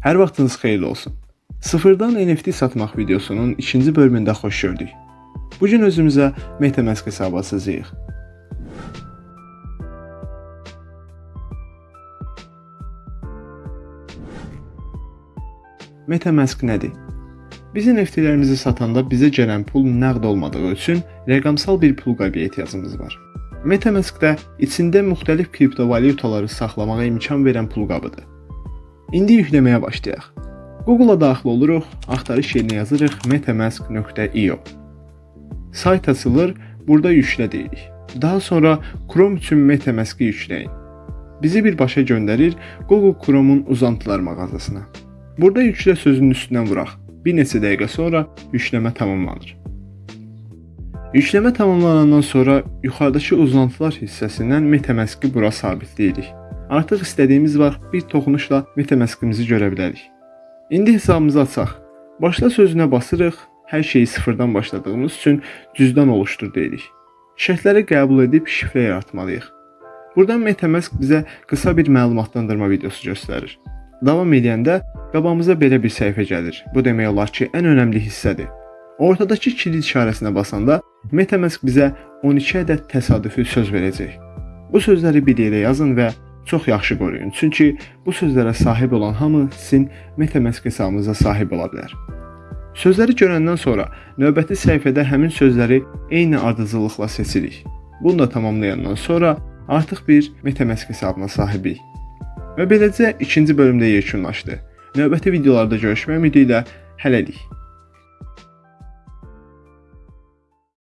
Hər vaxtınız xeyirli olsun. Sıfırdan NFT satmaq videosunun ikinci bölümündə xoş gördük. Bu gün özümüzə MetaMask hesabı açacağıq. MetaMask nədir? Biz NFT-lərimizi satanda bizə gələn pul nəqd olmadığı üçün rəqəmsal bir pul qaybı ehtiyacımız var. MetaMask-da içində müxtəlif kriptovalyutaları saxlamağa imkan verən pul qabıdır. İndi yükləməyə başlayaq. Google-a daxil oluruq, axtarış yerinə yazırıq metamask.io. Sayt açılır, burada yüklə deyirik. Daha sonra Chrome üçün MetaMask-ı yükləyin. Bizi birbaşa göndərir Google Chrome-un uzantılar mağazasına. Burada yüklə sözünün üstündən vuraq. Bir neçə dəqiqə sonra yükləmə tamamlanır. Yükləmə tamamlanandan sonra yuxarıdakı uzantılar hissəsindən MetaMask-ı bura sabitləyirik. Artıq istədiyimiz vaxt bir toxunuşla MetaMask-ımızı görə bilərik. İndi hesabımızı açaq. Başla sözünə basırıq. Hər şeyi sıfırdan başladığımız üçün cüzdan oluşdur deyirik. Şərtləri qəbul edib şifrə yaratmalıyıq. Buradan MetaMask bizə qısa bir məlumatlandırma videosu göstərir. Davam edəndə qabağımıza belə bir səhifə gəlir. Bu demək olar ki, ən önəmli hissədir. Ortadakı kilit işarəsinə basanda MetaMask bizə 12 ədəd təsadüfi söz verəcək. Bu sözləri bir yerə yazın və çox yaxşı qoruyun. Çünki bu sözlərə sahib olan hamı sizin MetaMask hesabınıza sahib ola bilər. Sözləri görəndən sonra növbəti səhifədə həmin sözləri eyni ardıcıllıqla seçirik. Bunu da tamamlayandan sonra artıq bir MetaMask hesabına sahibik. Və beləcə ikinci bölümdə yekunlaşdı. Növbəti videolarda görüşmək ümidi ilə hələlik.